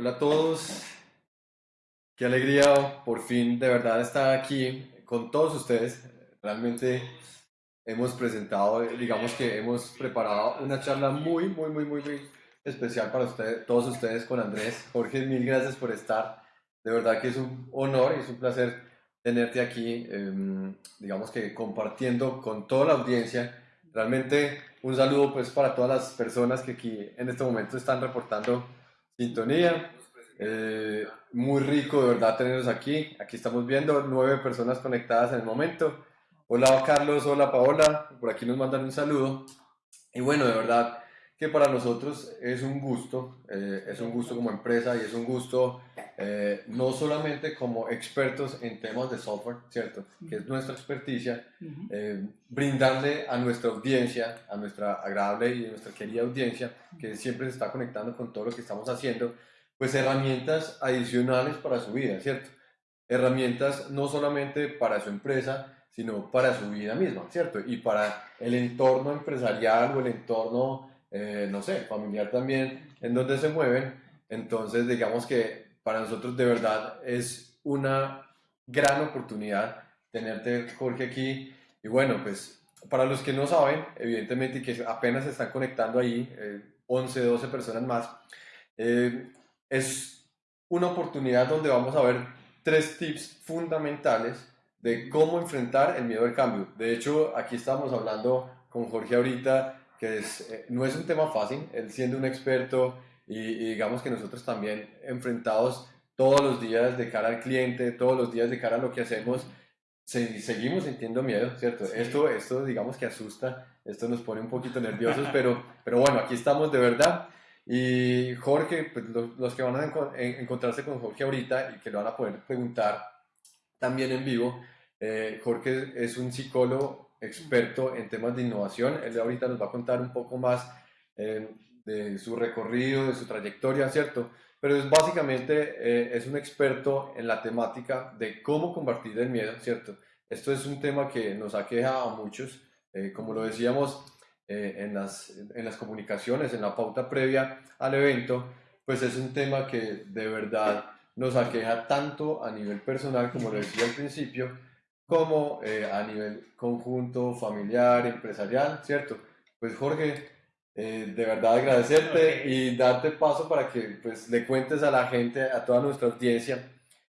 Hola a todos. Qué alegría por fin de verdad estar aquí con todos ustedes. Realmente hemos presentado, digamos que hemos preparado una charla muy, muy, muy, muy, muy especial para ustedes, todos ustedes con Andrés. Jorge, mil gracias por estar. De verdad que es un honor y es un placer tenerte aquí, em, digamos que compartiendo con toda la audiencia. Realmente un saludo pues para todas las personas que aquí en este momento están reportando sintonía. Eh, muy rico de verdad tenerlos aquí. Aquí estamos viendo nueve personas conectadas en el momento. Hola Carlos, hola Paola, por aquí nos mandan un saludo. Y bueno, de verdad que para nosotros es un gusto, eh, es un gusto como empresa y es un gusto eh, no solamente como expertos en temas de software, ¿cierto? Que es nuestra experticia, eh, brindarle a nuestra audiencia, a nuestra agradable y nuestra querida audiencia, que siempre se está conectando con todo lo que estamos haciendo, pues herramientas adicionales para su vida, ¿cierto? Herramientas no solamente para su empresa, sino para su vida misma, ¿cierto? Y para el entorno empresarial o el entorno eh, no sé, familiar también, en donde se mueven. Entonces, digamos que para nosotros de verdad es una gran oportunidad tenerte, Jorge, aquí. Y bueno, pues para los que no saben, evidentemente, que apenas se están conectando ahí, 11, eh, 12 personas más, eh, es una oportunidad donde vamos a ver tres tips fundamentales de cómo enfrentar el miedo al cambio. De hecho, aquí estamos hablando con Jorge ahorita que es, eh, no es un tema fácil, él siendo un experto y, digamos que nosotros también enfrentados todos los días de cara al cliente, todos los días de cara a lo que hacemos, seguimos sintiendo miedo, ¿cierto? Esto, esto digamos que asusta, esto nos pone un poquito nerviosos, pero, pero bueno, aquí estamos de verdad. Y Jorge, pues los, que van a encontrarse con Jorge ahorita y que lo van a poder preguntar también en vivo, eh, Jorge es un psicólogo experto en temas de innovación. Él ahorita nos va a contar un poco más eh, de su recorrido, de su trayectoria, ¿cierto? Pero es básicamente eh, es un experto en la temática de cómo combatir el miedo, ¿cierto? Esto es un tema que nos aqueja a muchos, eh, como lo decíamos en, las, en las comunicaciones, en la pauta previa al evento, pues es un tema que de verdad nos aqueja tanto a nivel personal, como lo decía al principio, como eh, a nivel conjunto, familiar, empresarial, ¿cierto? Pues Jorge, eh, de verdad agradecerte y darte paso para que pues, le cuentes a la gente, a toda nuestra audiencia,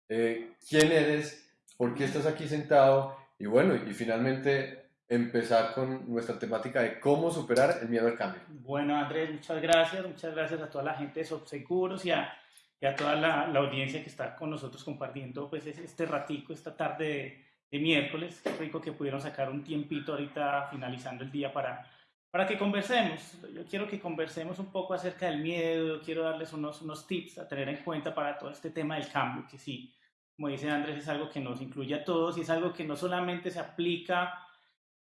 eh, quién eres, por qué estás aquí sentado y bueno, y finalmente empezar con nuestra temática de cómo superar el miedo al cambio. Bueno, Andrés, muchas gracias, muchas gracias a toda la gente de Subseguros y a, y a toda la, la, audiencia que está con nosotros compartiendo pues este ratico, esta tarde de de miércoles. Qué rico que pudieron sacar un tiempito ahorita finalizando el día para, para que conversemos. Yo quiero que conversemos un poco acerca del miedo, quiero darles unos, unos tips a tener en cuenta para todo este tema del cambio, que sí, como dice Andrés, es algo que nos incluye a todos y es algo que no solamente se aplica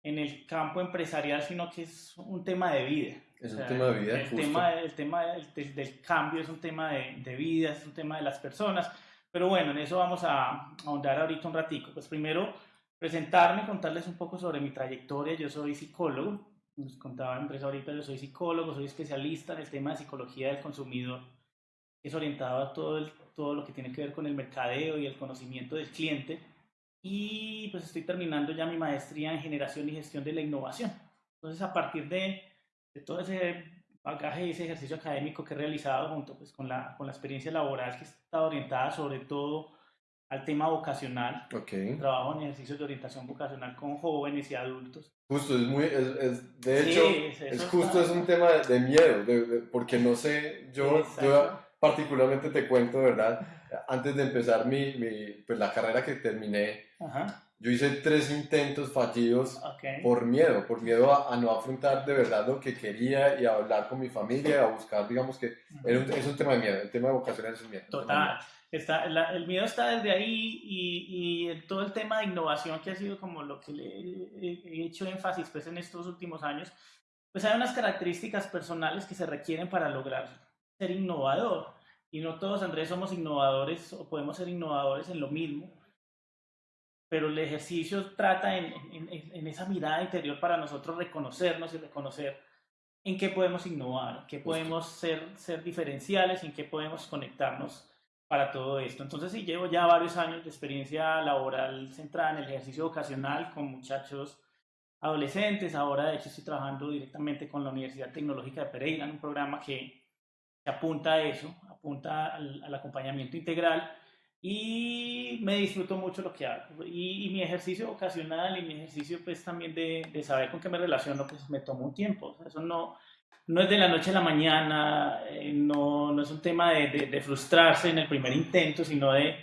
en el campo empresarial, sino que es un tema de vida. Es un tema de vida. El tema, el tema del, del, cambio es un tema de, de vida, es un tema de las personas pero bueno, en eso vamos a ahondar ahorita un ratico. Pues primero, presentarme, contarles un poco sobre mi trayectoria. Yo soy psicólogo, nos contaba Andrés ahorita, yo soy psicólogo, soy especialista en el tema de psicología del consumidor. Es orientado a todo, el, todo lo que tiene que ver con el mercadeo y el conocimiento del cliente. Y pues estoy terminando ya mi maestría en generación y gestión de la innovación. Entonces, a partir de, de todo ese bagaje y ese ejercicio académico que he realizado junto pues, con, la, con la experiencia laboral que está orientada sobre todo al tema vocacional. Okay. Trabajo en ejercicios de orientación vocacional con jóvenes y adultos. Justo, es muy, es, de hecho, es, justo es un tema de, miedo, porque no sé, yo, yo particularmente te cuento, ¿verdad? Antes de empezar mi, mi pues la carrera que terminé, Ajá yo hice tres intentos fallidos por miedo, por miedo a, no afrontar de verdad lo que quería y a hablar con mi familia, a buscar, digamos que es un tema de miedo, el tema de vocación es un miedo. Total, está, el miedo está desde ahí y, y, todo el tema de innovación que ha sido como lo que le he hecho énfasis pues en estos últimos años, pues hay unas características personales que se requieren para lograr ser innovador. Y no todos, Andrés, somos innovadores o podemos ser innovadores en lo mismo pero el ejercicio trata en, en, esa mirada interior para nosotros reconocernos y reconocer en qué podemos innovar, en qué podemos ser, ser diferenciales, en qué podemos conectarnos para todo esto. Entonces, sí, llevo ya varios años de experiencia laboral centrada en el ejercicio vocacional con muchachos adolescentes. Ahora, de hecho, estoy trabajando directamente con la Universidad Tecnológica de Pereira en un programa que, apunta a eso, apunta al, acompañamiento integral y me disfruto mucho lo que hago. Y, mi ejercicio vocacional y mi ejercicio pues también de, de, saber con qué me relaciono, pues me toma un tiempo. eso no, no es de la noche a la mañana, eh, no, no, es un tema de, de, frustrarse en el primer intento, sino de,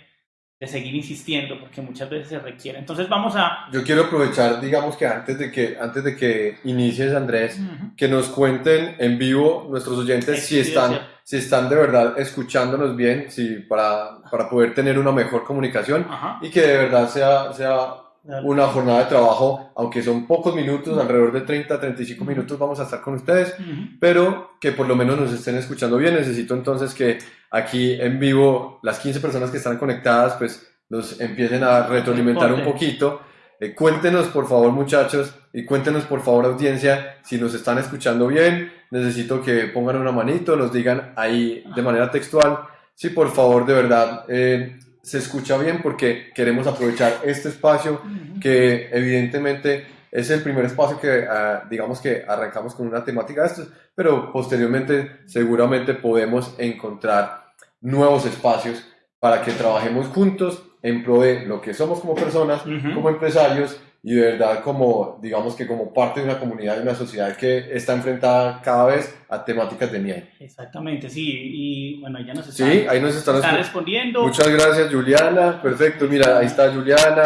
de, seguir insistiendo, porque muchas veces se requiere. Entonces vamos a... Yo quiero aprovechar, digamos que antes de que, antes de que inicies, Andrés, que nos cuenten en vivo nuestros oyentes si están, si están de verdad escuchándonos bien, si, para, para poder tener una mejor comunicación y que de verdad sea... sea una jornada de trabajo, aunque son pocos minutos, alrededor de 30, 35 minutos vamos a estar con ustedes, pero que por lo menos nos estén escuchando bien. Necesito entonces que aquí en vivo las 15 personas que están conectadas pues nos empiecen a retroalimentar un poquito. Eh, cuéntenos por favor muchachos y cuéntenos por favor audiencia si nos están escuchando bien. Necesito que pongan una manito, nos digan ahí de manera textual. Sí, por favor, de verdad, eh, se escucha bien porque queremos aprovechar este espacio que evidentemente es el primer espacio que ah, digamos que arrancamos con una temática de estos, pero posteriormente seguramente podemos encontrar nuevos espacios para que trabajemos juntos en pro de lo que somos como personas, como empresarios y de verdad como, digamos que como parte de una comunidad y una sociedad que está enfrentada cada vez a temáticas de miedo. Exactamente, sí, y bueno, ya nos están, sí, ahí nos están, respondiendo. Muchas gracias, Juliana, perfecto, mira, ahí está Juliana,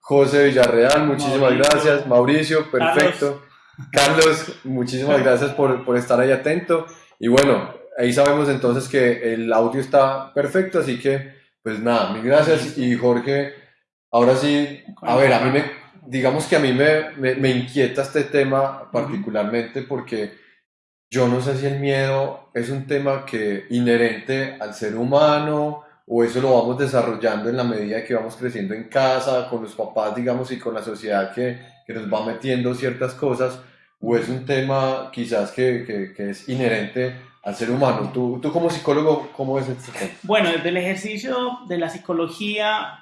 José Villarreal, muchísimas gracias, Mauricio, perfecto, Carlos, muchísimas gracias por, por estar ahí atento, y bueno, ahí sabemos entonces que el audio está perfecto, así que, pues nada, mil gracias, y Jorge, ahora sí, a ver, a mí me digamos que a mí me, me, inquieta este tema particularmente porque yo no sé si el miedo es un tema que inherente al ser humano o eso lo vamos desarrollando en la medida que vamos creciendo en casa, con los papás, digamos, y con la sociedad que, que nos va metiendo ciertas cosas, o es un tema quizás que, que, que es inherente al ser humano. ¿Tú, tú como psicólogo, cómo ves este tema? Bueno, desde el ejercicio de la psicología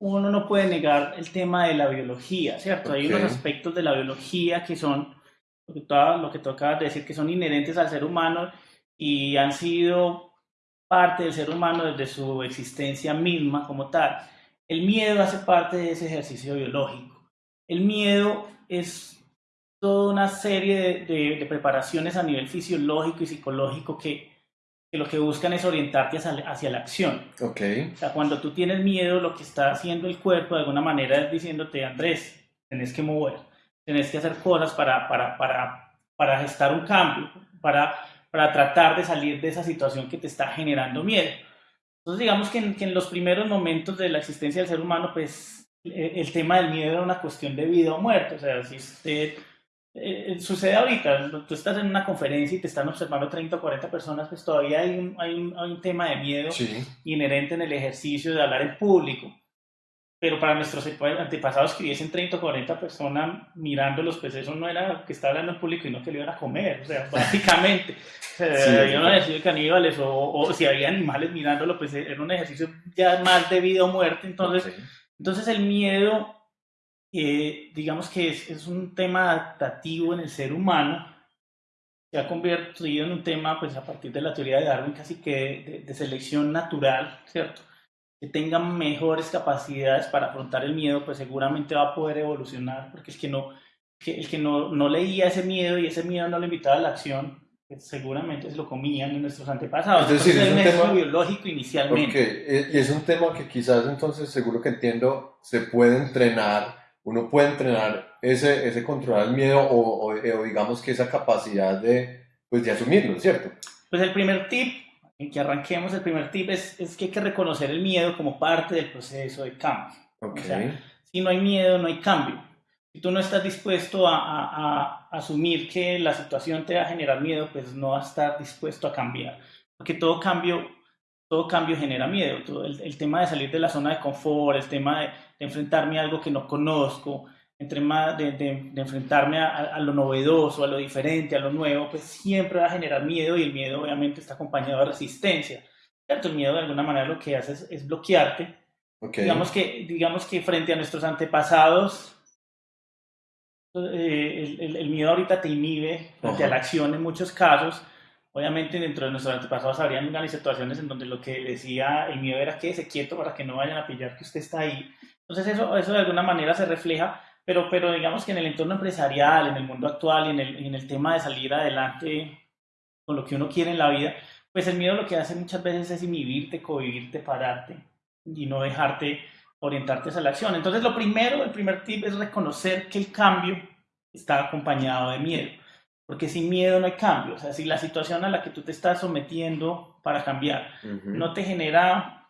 uno no puede negar el tema de la biología, ¿cierto? Hay unos aspectos de la biología que son, lo que, tú, lo que tú acabas de decir, que son inherentes al ser humano y han sido parte del ser humano desde su existencia misma como tal. El miedo hace parte de ese ejercicio biológico. El miedo es toda una serie de, de preparaciones a nivel fisiológico y psicológico que que lo que buscan es orientarte hacia, la acción. Ok. O sea, cuando tú tienes miedo, lo que está haciendo el cuerpo de alguna manera es diciéndote, Andrés, tenés que mover, tenés que hacer cosas para, para, para, para gestar un cambio, para, para tratar de salir de esa situación que te está generando miedo. Entonces, digamos que en, que en los primeros momentos de la existencia del ser humano, pues el, tema del miedo era una cuestión de vida o muerte. O sea, si usted eh, eh, sucede ahorita, tú estás en una conferencia y te están observando 30 o 40 personas, pues todavía hay un, hay un, hay un tema de miedo inherente en el ejercicio de hablar en público. Pero para nuestros antepasados que hubiesen 30 o 40 personas mirándolos, pues eso no era que estaba hablando en público y no que le iban a comer, o sea, básicamente. yo no decía caníbales o, o, si había animales mirándolo, pues era un ejercicio ya más de vida o muerte. Entonces, entonces el miedo digamos que es, un tema adaptativo en el ser humano, se ha convertido en un tema, pues a partir de la teoría de Darwin, casi que de, selección natural, ¿cierto? Que tenga mejores capacidades para afrontar el miedo, pues seguramente va a poder evolucionar, porque el que no, que, el que no, no leía ese miedo y ese miedo no le invitaba a la acción, pues seguramente se lo comían en nuestros antepasados. Es decir, es un tema biológico inicialmente. y es un tema que quizás entonces, seguro que entiendo, se puede entrenar uno puede entrenar ese, ese controlar el miedo o, o, digamos que esa capacidad de, pues, de asumirlo, ¿cierto? Pues el primer tip, en que arranquemos, el primer tip es, es que hay que reconocer el miedo como parte del proceso de cambio. Okay. O sea, si no hay miedo, no hay cambio. Si tú no estás dispuesto a, a, a, asumir que la situación te va a generar miedo, pues no vas a estar dispuesto a cambiar. Porque todo cambio, todo cambio genera miedo. Todo el, el tema de salir de la zona de confort, el tema de, enfrentarme a algo que no conozco, entre más de, de, enfrentarme a, a, lo novedoso, a lo diferente, a lo nuevo, pues siempre va a generar miedo y el miedo obviamente está acompañado de resistencia. ¿cierto? El miedo de alguna manera lo que hace es, es bloquearte. Okay. Digamos, que, digamos que frente a nuestros antepasados, eh, el, el, miedo ahorita te inhibe frente Ajá. a la acción en muchos casos. Obviamente dentro de nuestros antepasados habrían grandes situaciones en donde lo que decía el miedo era quédese quieto para que no vayan a pillar que usted está ahí. Entonces eso, eso de alguna manera se refleja, pero, pero digamos que en el entorno empresarial, en el mundo actual y en el, en el tema de salir adelante con lo que uno quiere en la vida, pues el miedo lo que hace muchas veces es inhibirte, cohibirte, pararte y no dejarte orientarte hacia la acción. Entonces lo primero, el primer tip es reconocer que el cambio está acompañado de miedo. Porque sin miedo no hay cambio. O sea, si la situación a la que tú te estás sometiendo para cambiar uh -huh. no te genera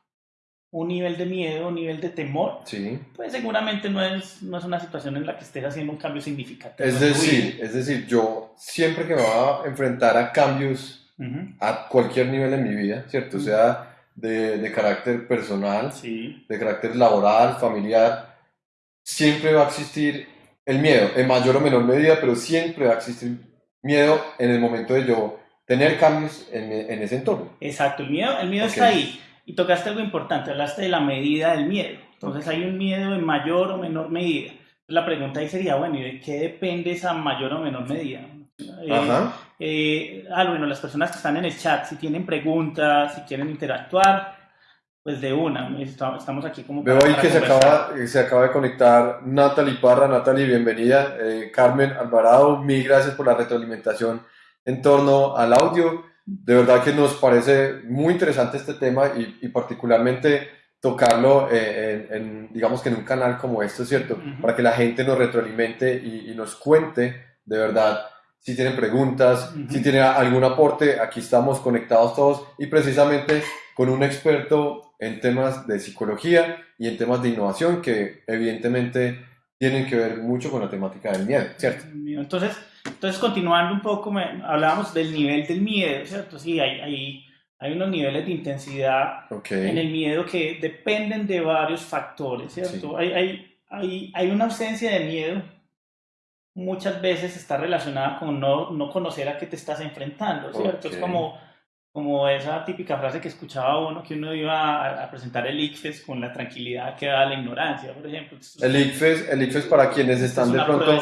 un nivel de miedo, un nivel de temor, sí. pues seguramente no es, no es una situación en la que estés haciendo un cambio significativo. Es decir, es decir, yo siempre que me voy a enfrentar a cambios uh -huh. a cualquier nivel en mi vida, ¿cierto? O sea, de, de, carácter personal, sí. de carácter laboral, familiar, siempre va a existir el miedo, en mayor o menor medida, pero siempre va a existir miedo en el momento de yo tener cambios en, en ese entorno. Exacto, el miedo, el miedo okay. está ahí. Y tocaste algo importante, hablaste de la medida del miedo. Entonces okay. hay un miedo en mayor o menor medida. La pregunta ahí sería, bueno, ¿y de qué depende esa mayor o menor medida? Ajá. Eh, eh, ah, bueno, las personas que están en el chat, si tienen preguntas, si quieren interactuar, pues de una, estamos aquí como... Veo ahí que se acaba, se acaba de conectar Natalie Parra, Natalie, bienvenida, eh, Carmen Alvarado, mil gracias por la retroalimentación en torno al audio, de verdad que nos parece muy interesante este tema y, y particularmente tocarlo eh, en, en, digamos que en un canal como este, ¿cierto? Uh -huh. Para que la gente nos retroalimente y, y nos cuente de verdad si tienen preguntas, uh -huh. si tienen algún aporte, aquí estamos conectados todos y precisamente con un experto en temas de psicología y en temas de innovación que evidentemente tienen que ver mucho con la temática del miedo, ¿cierto? Entonces, entonces continuando un poco, me, hablábamos del nivel del miedo, ¿cierto? Sí, hay, hay, hay unos niveles de intensidad okay. en el miedo que dependen de varios factores, ¿cierto? Sí. Hay, hay, hay, hay una ausencia de miedo muchas veces está relacionada con no, no conocer a qué te estás enfrentando, ¿cierto? Okay. Es como, como esa típica frase que escuchaba uno, que uno iba a, a, presentar el ICFES con la tranquilidad que da la ignorancia, por ejemplo. El ICFES, el ICFES para quienes están de pronto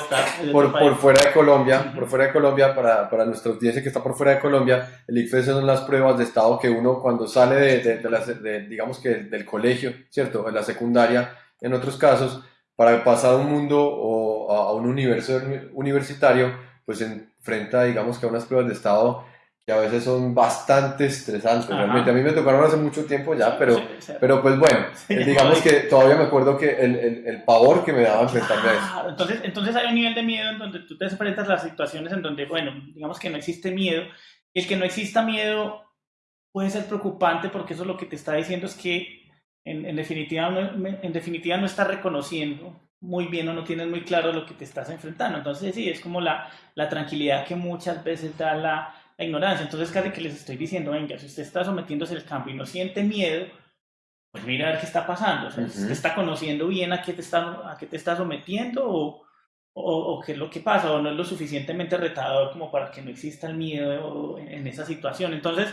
por, por, fuera de Colombia, por fuera de Colombia, para, para nuestra audiencia que está por fuera de Colombia, el ICFES son las pruebas de estado que uno cuando sale de, de, de, digamos que del colegio, ¿cierto? En la secundaria, en otros casos, para pasar a un mundo o a un universo universitario, pues enfrenta, digamos que a unas pruebas de estado que a veces son bastante estresantes. Ajá. Realmente a mí me tocaron hace mucho tiempo ya, pero, sí, sí. pero pues bueno, sí, digamos que todavía me acuerdo que el, el, el pavor que me daba enfrentarme a eso. Entonces, entonces hay un nivel de miedo en donde tú te enfrentas a las situaciones en donde, bueno, digamos que no existe miedo. Y el que no exista miedo puede ser preocupante porque eso lo que te está diciendo es que en, en, definitiva, no, en definitiva no estás reconociendo muy bien o no tienes muy claro lo que te estás enfrentando. Entonces, sí, es como la, la tranquilidad que muchas veces da la, la, ignorancia. Entonces, casi que les estoy diciendo, venga, si usted está sometiéndose al cambio y no siente miedo, pues mira a ver qué está pasando. O sea, uh -huh. ¿Usted está conociendo bien a qué te está, a qué te está sometiendo o, o, o, qué es lo que pasa? ¿O no es lo suficientemente retador como para que no exista el miedo en, en esa situación? Entonces,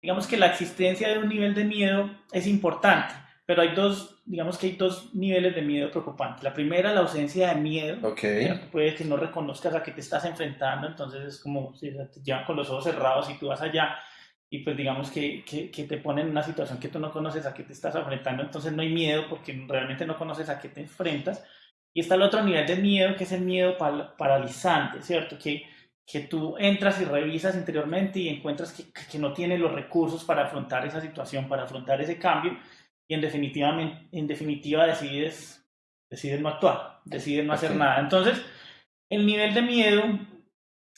digamos que la existencia de un nivel de miedo es importante pero hay dos, digamos que hay dos niveles de miedo preocupantes. La primera, la ausencia de miedo. Okay. Puede que no reconozcas a qué te estás enfrentando, entonces es como si te llevan con los ojos cerrados y tú vas allá y pues digamos que, que, que, te ponen en una situación que tú no conoces a qué te estás enfrentando, entonces no hay miedo porque realmente no conoces a qué te enfrentas. Y está el otro nivel de miedo, que es el miedo paralizante, ¿cierto? Que, que tú entras y revisas interiormente y encuentras que, que no tienes los recursos para afrontar esa situación, para afrontar ese cambio y en definitiva, en definitiva decides, decides no actuar, decides no hacer okay. nada. Entonces, el nivel de miedo,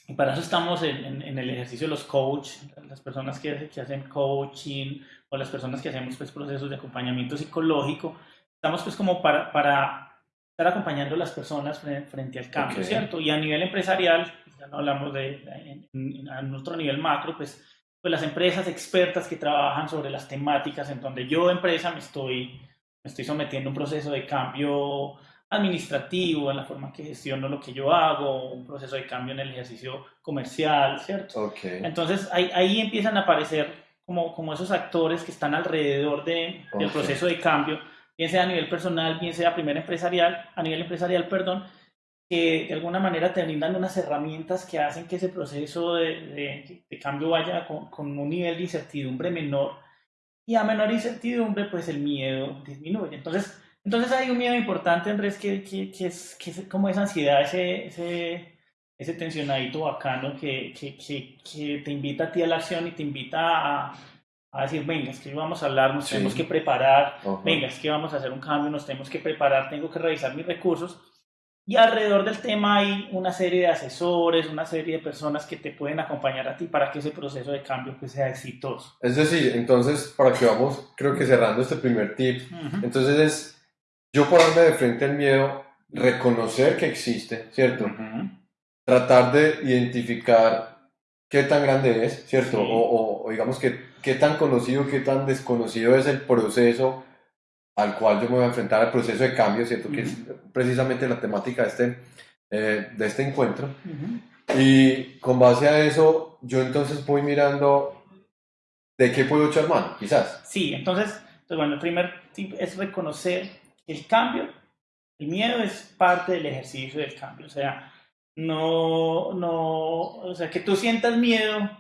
y para eso estamos en, en, en el ejercicio de los coach, las personas que, que, hacen coaching o las personas que hacemos pues, procesos de acompañamiento psicológico, estamos pues como para, para estar acompañando a las personas frente, frente al cambio, okay. ¿cierto? Y a nivel empresarial, ya no hablamos de, en, en, en otro nivel macro, pues pues las empresas expertas que trabajan sobre las temáticas en donde yo empresa me estoy, me estoy sometiendo a un proceso de cambio administrativo, en la forma que gestiono lo que yo hago, un proceso de cambio en el ejercicio comercial, ¿cierto? Okay. Entonces ahí, ahí empiezan a aparecer como, como esos actores que están alrededor de, del Ok. proceso de cambio, bien sea a nivel personal, bien sea a nivel empresarial, a nivel empresarial, perdón, que de alguna manera te brindan unas herramientas que hacen que ese proceso de, de- de cambio vaya con, con un nivel de incertidumbre menor y a menor incertidumbre pues el miedo disminuye. Entonces, entonces hay un miedo importante, Andrés, que, que, que es, que es como esa ansiedad, ese, ese, ese tensionadito bacano que, que, te invita a ti a la acción y te invita a, a decir, venga, es que vamos a hablar, nos Sí. tenemos que preparar, Ajá. venga, es que vamos a hacer un cambio, nos tenemos que preparar, tengo que revisar mis recursos. Y alrededor del tema hay una serie de asesores, una serie de personas que te pueden acompañar a ti para que ese proceso de cambio pues, sea exitoso. Es decir, entonces, para que vamos, creo que cerrando este primer tip, Ujú. entonces es yo pararme de frente al miedo, reconocer que existe, ¿cierto? Ujú. Tratar de identificar qué tan grande es, ¿cierto? Sí. O, o- o digamos que qué tan conocido, qué tan desconocido es el proceso al cual yo me voy a enfrentar, al proceso de cambio, ¿cierto? Que es precisamente la temática de este, eh, de este encuentro. Y con base a eso, yo entonces voy mirando de qué puedo echar mano, quizás. Sí, entonces, entonces, bueno, el primer tip es reconocer el cambio, el miedo es parte del ejercicio del cambio. O sea, no, no, o sea, que tú sientas miedo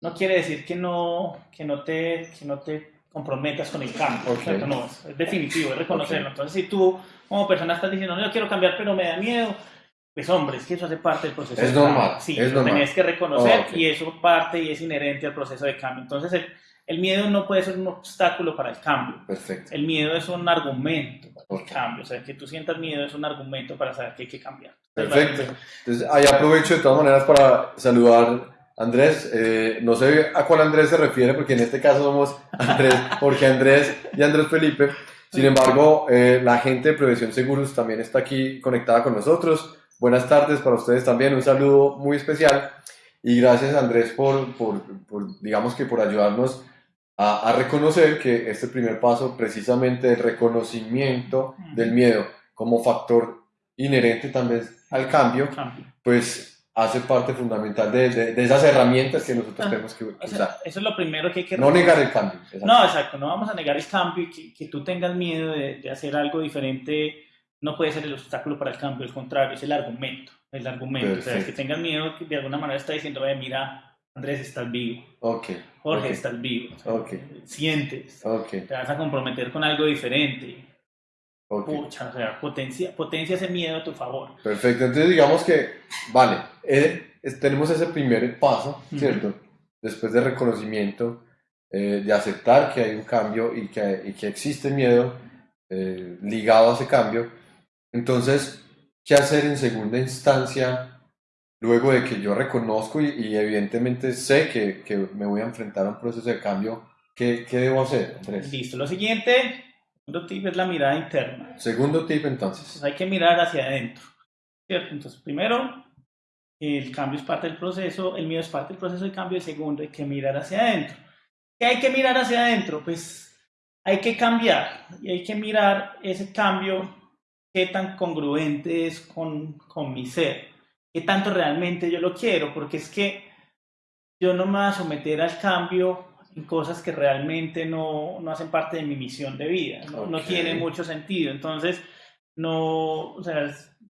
no quiere decir que no, que no, te, que no te comprometas con el cambio. Ok. ¿cierto? No, es, definitivo, es reconocerlo. Entonces, si tú como persona estás diciendo, no, yo quiero cambiar, pero me da miedo, pues hombre, es que eso hace parte del proceso Es de cambio. normal, Sí, es lo normal. tenés que reconocer Ok. y eso parte y es inherente al proceso de cambio. Entonces, el, el miedo no puede ser un obstáculo para el cambio. Perfecto. El miedo es un argumento para el cambio. O sea, que tú sientas miedo es un argumento para saber que hay que cambiar. Perfecto. Entonces, ahí aprovecho de todas maneras para saludar Andrés. Eh, no sé a cuál Andrés se refiere, porque en este caso somos Andrés, Jorge Andrés y Andrés Felipe. Sin embargo, eh, la gente de Prevención Seguros también está aquí conectada con nosotros. Buenas tardes para ustedes también. Un saludo muy especial. Y gracias, Andrés, por, por, por, digamos que por ayudarnos a, a reconocer que este primer paso, precisamente el reconocimiento del miedo como factor inherente también al cambio, cambio. pues hace parte fundamental de, de- de esas herramientas que nosotros Ah, tenemos que O sea, usar. eso es lo primero que hay que No negar el cambio. exacto. No, exacto, no vamos a negar el cambio y que, que tú tengas miedo de, de hacer algo diferente no puede ser el obstáculo para el cambio, al contrario, es el argumento, el argumento, o sea, Perfecto. que tengas miedo que de alguna manera está diciendo, "Oye, mira, Andrés, estás vivo, Ok, Jorge, Ok. estás vivo, o sea, Ok. sientes, ok, te vas a comprometer con algo diferente, pucha, o sea, potencia, potencia ese miedo a tu favor. Perfecto, entonces digamos que, vale, eh, tenemos ese primer paso. ¿cierto? Después de reconocimiento, eh, de aceptar que hay un cambio y que, y que existe miedo eh, ligado a ese cambio. Entonces, ¿qué hacer en segunda instancia luego de que yo reconozco y, y evidentemente sé que, que me voy a enfrentar a un proceso de cambio? ¿Qué, qué debo hacer, Andrés? Listo, lo siguiente, otro tip es la mirada interna. Segundo tip entonces. Entonces hay que mirar hacia adentro, ¿cierto? Entonces, primero, el cambio es parte del proceso, el miedo es parte del proceso de cambio, el segundo, hay que mirar hacia adentro. ¿Qué hay que mirar hacia adentro? Pues hay que cambiar y hay que mirar ese cambio, qué tan congruente es con, con mi ser, qué tanto realmente yo lo quiero, porque es que yo no me voy a someter al cambio en cosas que realmente no, no hacen parte de mi misión de vida, no, no Ok. tiene mucho sentido. Entonces, no, o sea,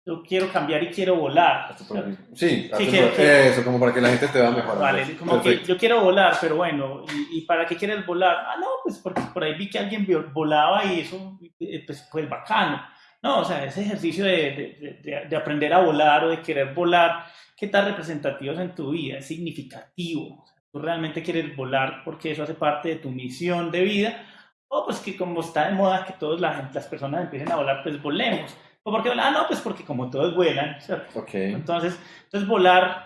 yo quiero cambiar y quiero volar. Sí, eso, como para que la gente te vea mejor. Vale, como que yo quiero volar, pero bueno, ¿y, y para qué quieres volar? Ah, no, pues porque por ahí vi que alguien volaba y eso, eh, pues, pues bacano. No, o sea, ese ejercicio de, de- de- de aprender a volar o de querer volar, ¿qué tan representativo es en tu vida? Es significativo. Tú realmente quieres volar porque eso hace parte de tu misión de vida. O pues que como está de moda que todas la las personas empiecen a volar, pues volemos. ¿O por qué volar? Ah, no, pues porque como todos vuelan, ¿cierto? Ok, Entonces, entonces volar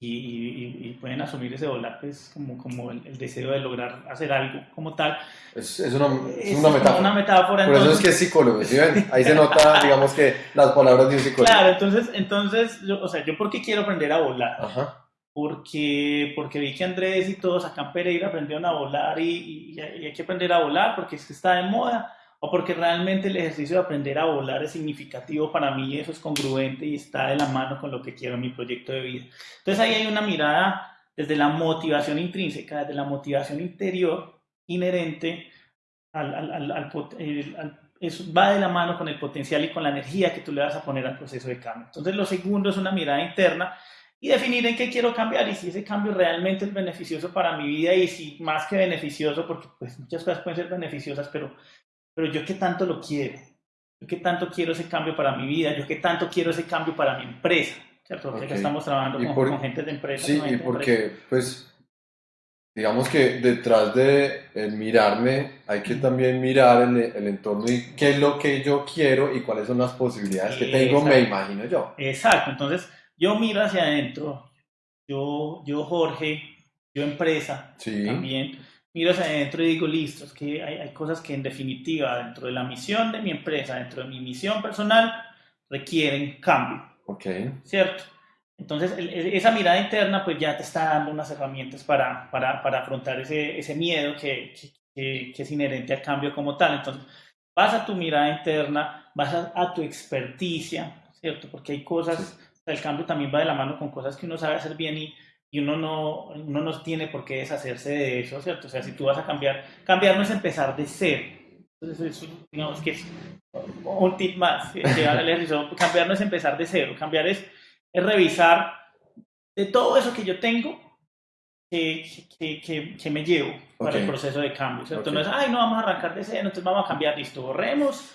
y, y- y pueden asumir ese volar pues como, como el, el deseo de lograr hacer algo como tal. es, es una, es Es una metáfora. una metáfora. Por eso es entonces- que es psicólogo, ¿sí ven? Ahí se nota, digamos que las palabras de un psicólogo. Claro, entonces, entonces yo, o sea, yo por qué quiero aprender a volar? Ajá, Porque, porque vi que Andrés y todos acá en Pereira aprendieron a volar y, y- y hay que aprender a volar porque es que está de moda. o porque realmente el ejercicio de aprender a volar es significativo para mí, eso es congruente y está de la mano con lo que quiero en mi proyecto de vida. Entonces ahí hay una mirada desde la motivación intrínseca, desde la motivación interior inherente al, al, al, eso va de la mano con el potencial y con la energía que tú le vas a poner al proceso de cambio. Entonces lo segundo es una mirada interna y definir en qué quiero cambiar y si ese cambio realmente es beneficioso para mi vida y si más que beneficioso, porque pues muchas cosas pueden ser beneficiosas, pero pero yo qué tanto lo quiero, yo qué tanto quiero ese cambio para mi vida, yo qué tanto quiero ese cambio para mi empresa, ¿cierto? Porque estamos trabajando con, gente de empresa. Sí, y porque, pues, digamos que detrás de el mirarme hay que también mirar el, el, entorno y qué es lo que yo quiero y cuáles son las posibilidades que tengo, me imagino yo. Exacto, entonces yo miro hacia adentro, yo, yo Jorge, yo empresa sí. también miro hacia adentro y digo, listo, es que hay, hay, cosas que en definitiva dentro de la misión de mi empresa, dentro de mi misión personal, requieren cambio. Ok. ¿Cierto? Entonces, esa mirada interna pues ya te está dando unas herramientas para, para, para afrontar ese, ese miedo que, que, que, es inherente al cambio como tal. Entonces, vas a tu mirada interna, vas a, tu experticia, ¿cierto? Porque hay cosas, el cambio también va de la mano con cosas que uno sabe hacer bien y, y uno no, uno no tiene por qué deshacerse de eso, ¿cierto? O sea, si tú vas a cambiar, cambiar no es empezar de cero. Entonces, eso, digamos que es un tip más, cambiar no es empezar de cero, cambiar es, es revisar de todo eso que yo tengo, que, que, que, me llevo para el proceso de cambio, ¿cierto? No es, ay, no vamos a arrancar de cero, entonces vamos a cambiar, listo, borremos,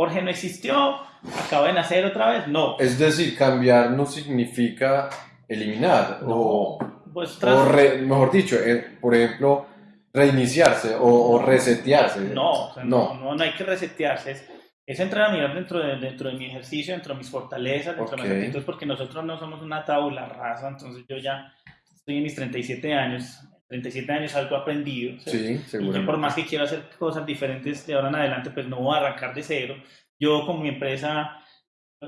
Jorge no existió, acaba de nacer otra vez, no. Es decir, cambiar no significa eliminar o, pues mejor dicho, eh, por ejemplo, reiniciarse o, resetearse. No, no, no, no, hay que resetearse. Es, es, entrar a mirar dentro de, dentro de mi ejercicio, dentro de mis fortalezas, dentro de mis actitudes, porque nosotros no somos una tabula rasa, entonces yo ya estoy en mis 37 años, 37 años algo aprendido. Sí, seguro. Y por más que quiero hacer cosas diferentes de ahora en adelante, pues no voy a arrancar de cero. Yo con mi empresa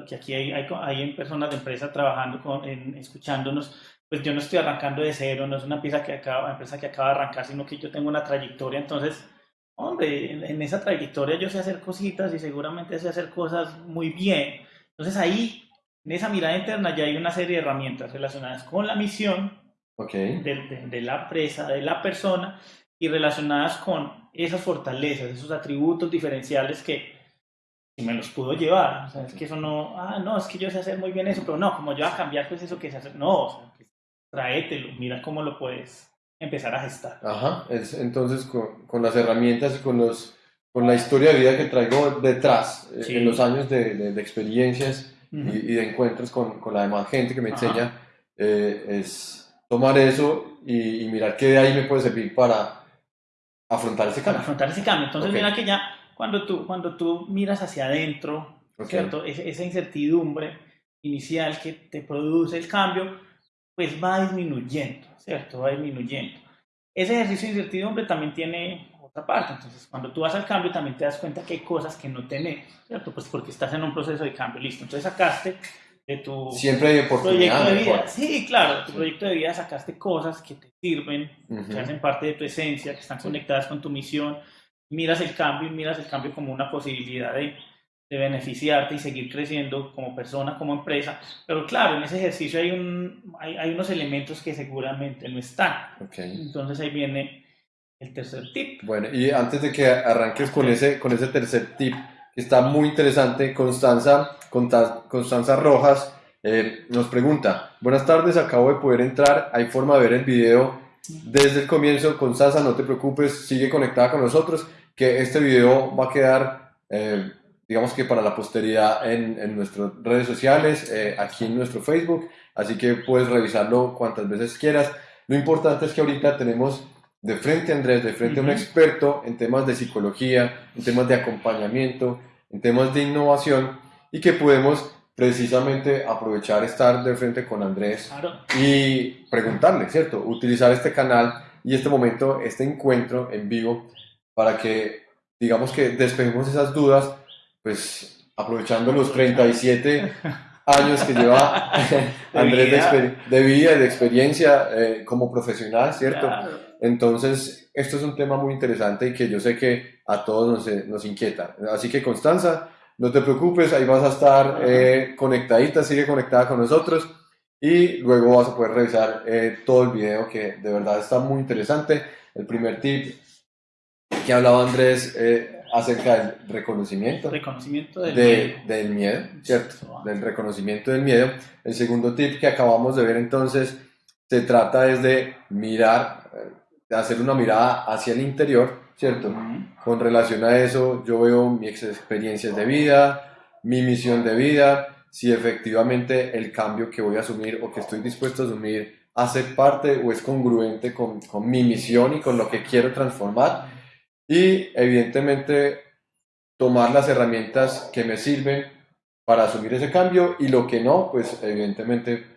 que aquí hay, hay, hay personas de empresa trabajando, con, en, escuchándonos, pues yo no estoy arrancando de cero, no es una pieza que acaba, empresa que acaba de arrancar, sino que yo tengo una trayectoria, entonces, hombre, en, esa trayectoria yo sé hacer cositas y seguramente sé hacer cosas muy bien. Entonces ahí, en esa mirada interna ya hay una serie de herramientas relacionadas con la misión okay. de, de la empresa, de la persona, y relacionadas con esas fortalezas, esos atributos diferenciales que y me los pudo llevar. O sea, es que eso no, ah, no, es que yo sé hacer muy bien eso, pero no, como yo voy a cambiar, pues eso que se hace, no, o sea, pues, tráetelo, mira cómo lo puedes empezar a gestar. Ajá, es, entonces con, con, las herramientas y con, los, con la historia de vida que traigo detrás, eh, en los años de, de, experiencias y, y, de encuentros con, con, la demás gente que me enseña, eh, es tomar eso y, y, mirar qué de ahí me puede servir para afrontar ese cambio. Para afrontar ese cambio. Entonces, mira que ya cuando tú, cuando tú miras hacia adentro, ¿cierto? esa incertidumbre inicial que te produce el cambio, pues va disminuyendo, ¿cierto? Va disminuyendo. Ese ejercicio de incertidumbre también tiene otra parte, entonces cuando tú vas al cambio también te das cuenta que hay cosas que no tenés, ¿cierto? Pues porque estás en un proceso de cambio, listo. Entonces sacaste de tu Siempre hay proyecto de vida. Sí, claro, tu proyecto de vida sacaste cosas que te sirven, que hacen parte de tu esencia, que están conectadas con tu misión, miras el cambio y miras el cambio como una posibilidad de, de, beneficiarte y seguir creciendo como persona, como empresa. Pero claro, en ese ejercicio hay, un, hay, hay unos elementos que seguramente no están. Entonces ahí viene el tercer tip. Bueno, y antes de que arranques con ese, con ese tercer tip, que está muy interesante, Constanza, Constanza Rojas eh, nos pregunta, buenas tardes, acabo de poder entrar, ¿hay forma de ver el video desde el comienzo? Constanza, no te preocupes, sigue conectada con nosotros que este video va a quedar, eh, digamos que para la posteridad en, en nuestras redes sociales, eh, aquí en nuestro Facebook, así que puedes revisarlo cuantas veces quieras. Lo importante es que ahorita tenemos de frente a Andrés, de frente a un experto en temas de psicología, en temas de acompañamiento, en temas de innovación y que podemos precisamente aprovechar estar de frente con Andrés y preguntarle, ¿cierto? Utilizar este canal y este momento, este encuentro en vivo para que, digamos que despejemos esas dudas, pues aprovechando los 37 años que lleva Andrés de, vida. y de experiencia eh, como profesional, ¿cierto? Entonces, esto es un tema muy interesante y que yo sé que a todos nos, nos inquieta. Así que, Constanza, no te preocupes, ahí vas a estar eh, conectadita, sigue conectada con nosotros y luego vas a poder revisar eh, todo el video que de verdad está muy interesante. El primer tip que hablaba Andrés eh, acerca del reconocimiento. Reconocimiento del, miedo. del miedo, ¿cierto? Del reconocimiento del miedo. El segundo tip que acabamos de ver entonces se trata es de mirar, de hacer una mirada hacia el interior, ¿cierto? Con relación a eso, yo veo mis experiencias de vida, mi misión de vida, si efectivamente el cambio que voy a asumir o que estoy dispuesto a asumir hace parte o es congruente con, con mi misión y con lo que quiero transformar. Y evidentemente tomar las herramientas que me sirven para asumir ese cambio y lo que no, pues evidentemente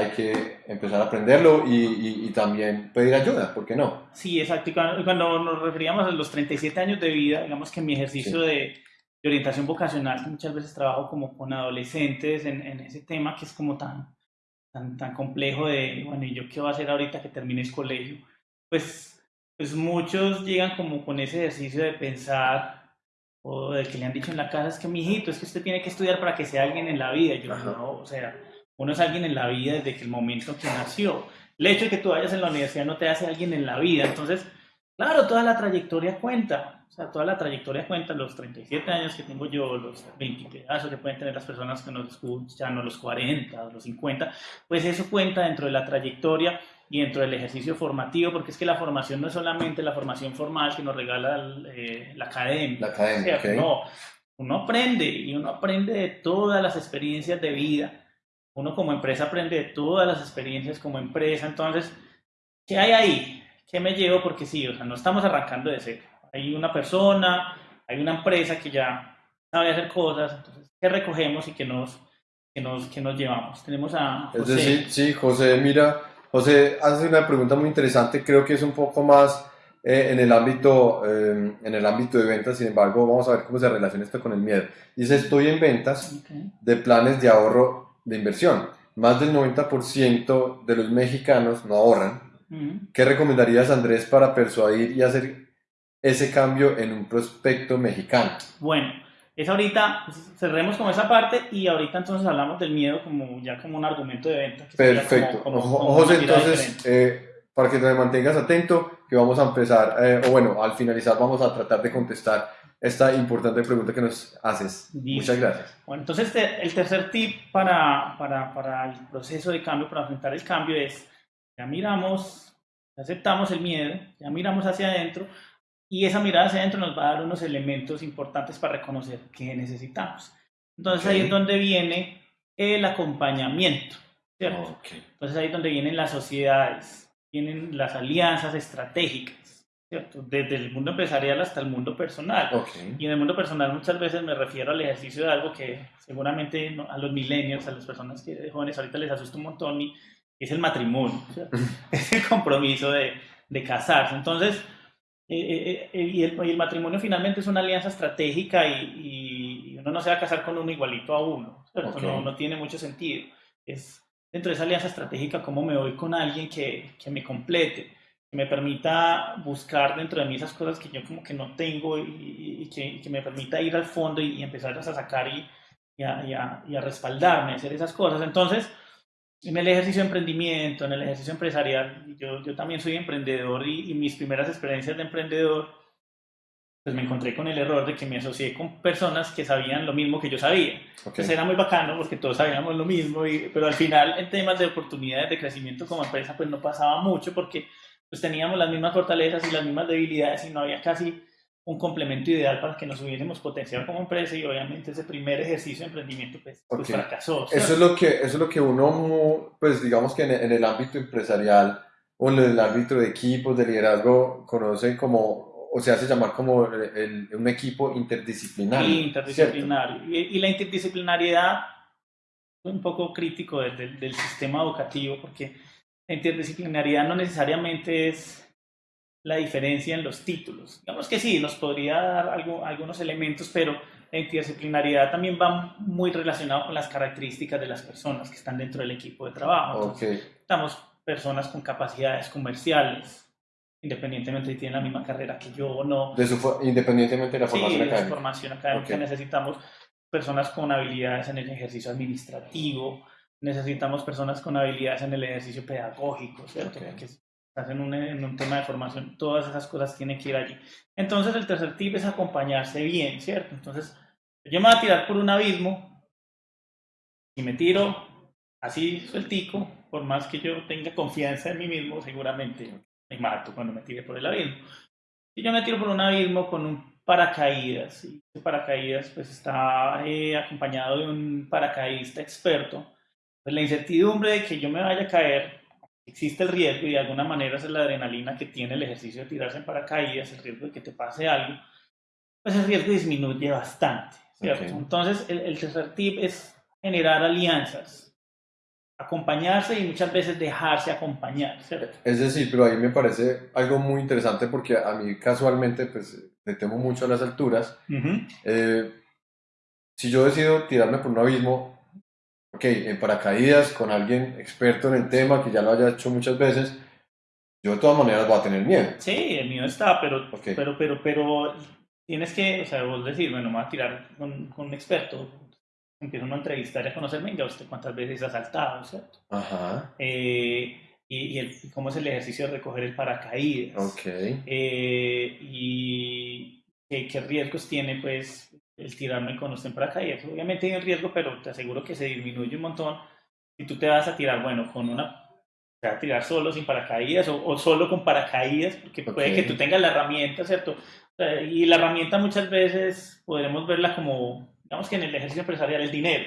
hay que empezar a aprenderlo y, y, también pedir ayuda, ¿por qué no? Sí, exacto. cuando, nos referíamos a los 37 años de vida, digamos que mi ejercicio de de orientación vocacional, que muchas veces trabajo como con adolescentes en, en, ese tema que es como tan, tan, tan complejo de, bueno, ¿y yo qué voy a hacer ahorita que termine el colegio? Pues, pues muchos llegan como con ese ejercicio de pensar, o del que le han dicho en la casa, es que mi hijito, es que usted tiene que estudiar para que sea alguien en la vida. yo, no, o sea, uno es alguien en la vida desde que el momento que nació. El hecho de que tú vayas en la universidad no te hace alguien en la vida. Entonces, claro, toda la trayectoria cuenta o sea, toda la trayectoria cuenta, los 37 años que tengo yo, los 20 pedazos que pueden tener las personas que nos escuchan, o los 40, o los 50, pues eso cuenta dentro de la trayectoria y dentro del ejercicio formativo, porque es que la formación no es solamente la formación formal que nos regala eh, la academia. La academia, No, uno aprende y uno aprende de todas las experiencias de vida. Uno como empresa aprende de todas las experiencias como empresa. Entonces, ¿qué hay ahí? ¿Qué me llevo? Porque sí, o sea, no estamos arrancando de cero hay una persona, hay una empresa que ya sabe hacer cosas, entonces, ¿qué recogemos y qué nos, que nos, que nos llevamos? Tenemos a José. Es decir, sí, José, mira, José hace una pregunta muy interesante, creo que es un poco más eh, en, el ámbito, eh, en el ámbito de ventas, sin embargo, vamos a ver cómo se relaciona esto con el miedo. Dice, estoy en ventas de planes de ahorro de inversión. Más del 90% de los mexicanos no ahorran. ¿Qué recomendarías, Andrés, para persuadir y hacer ese cambio en un prospecto mexicano? Bueno, es ahorita, pues, cerremos con esa parte y ahorita entonces hablamos del miedo como ya como un argumento de venta. Perfecto. José, entonces, eh, para que te mantengas atento, que vamos a empezar, eh, o bueno, al finalizar vamos a tratar de contestar esta importante pregunta que nos haces. Muchas gracias. Bueno, entonces el tercer tip para, para, para el proceso de cambio, para enfrentar el cambio es, ya miramos, aceptamos el miedo, ya miramos hacia adentro, y esa mirada hacia adentro nos va a dar unos elementos importantes para reconocer qué necesitamos. Entonces ahí es donde viene el acompañamiento, ¿cierto? Entonces ahí es donde vienen las sociedades, vienen las alianzas estratégicas, ¿cierto? Desde el mundo empresarial hasta el mundo personal. Y en el mundo personal muchas veces me refiero al ejercicio de algo que seguramente a los millennials, a las personas que jóvenes ahorita les asusta un montón y es el matrimonio, es el compromiso de, de casarse. Entonces, eh, eh, y, el, matrimonio finalmente es una alianza estratégica y, uno no se va a casar con uno igualito a uno. No, no, tiene mucho sentido. Es dentro de esa alianza estratégica cómo me voy con alguien que, que, me complete, me permita buscar dentro de mí esas cosas que yo como que no tengo y, que, que, me permita ir al fondo y, empezar a sacar y, y a, y a respaldarme, hacer esas cosas. Entonces, en el ejercicio de emprendimiento, en el ejercicio empresarial, yo, yo también soy emprendedor y, mis primeras experiencias de emprendedor, pues me encontré con el error de que me asocié con personas que sabían lo mismo que yo sabía. Entonces era muy bacano porque todos sabíamos lo mismo, y, pero al final en temas de oportunidades de crecimiento como empresa pues no pasaba mucho porque pues teníamos las mismas fortalezas y las mismas debilidades y no había casi un complemento ideal para que nos hubiésemos potenciado como empresa y obviamente ese primer ejercicio de emprendimiento pues, pues fracasó. Eso es, lo que, eso es lo que uno, pues digamos que en, el ámbito empresarial o en el ámbito de equipos, de liderazgo, conoce como, o se hace llamar como un equipo interdisciplinario. interdisciplinario. Y, la interdisciplinariedad es un poco crítico del, del sistema educativo porque la interdisciplinariedad no necesariamente es la diferencia en los títulos. Digamos que sí, nos podría dar algo, algunos elementos, pero la interdisciplinariedad también va muy relacionado con las características de las personas que están dentro del equipo de trabajo. Estamos personas con capacidades comerciales, independientemente si tienen la misma carrera que yo o no. De su, independientemente de la formación sí, académica. de formación académica necesitamos personas con habilidades en el ejercicio administrativo, necesitamos personas con habilidades en el ejercicio pedagógico, ¿cierto? Que estás en un, en un tema de formación, todas esas cosas tienen que ir allí. Entonces el tercer tip es acompañarse bien, ¿cierto? Entonces yo me voy a tirar por un abismo y me tiro así sueltico, por más que yo tenga confianza en mí mismo, seguramente me mato cuando me tire por el abismo. Si yo me tiro por un abismo con un paracaídas, y ese paracaídas pues está eh, acompañado de un paracaidista experto, pues la incertidumbre de que yo me vaya a caer, existe el riesgo y de alguna manera es la adrenalina que tiene el ejercicio de tirarse en paracaídas, el riesgo de que te pase algo, pues el riesgo disminuye bastante. Entonces el, el tercer tip es generar alianzas, acompañarse y muchas veces dejarse acompañar. Es decir, pero ahí me parece algo muy interesante porque a mí casualmente pues le temo mucho a las alturas. Eh, si yo decido tirarme por un abismo, ok, en paracaídas con alguien experto en el tema que ya lo haya hecho muchas veces, yo de todas maneras voy a tener miedo. Sí, el miedo está, pero, pero, pero, pero tienes que, o sea, vos decir, bueno, me voy a tirar con, con un experto, empieza uno a entrevistar y a conocer, venga, usted cuántas veces ha saltado, ¿cierto? Ajá. Eh, y, y, cómo es el ejercicio de recoger el paracaídas. Ok. Eh, y qué, riesgos tiene, pues, el tirarme con usted en paracaídas. Obviamente hay un riesgo, pero te aseguro que se disminuye un montón. Si tú te vas a tirar, bueno, con una te vas a tirar solo sin paracaídas o, solo con paracaídas, porque puede que tú tengas la herramienta, ¿cierto? Y la herramienta muchas veces podremos verla como digamos que en el ejercicio empresarial, el dinero.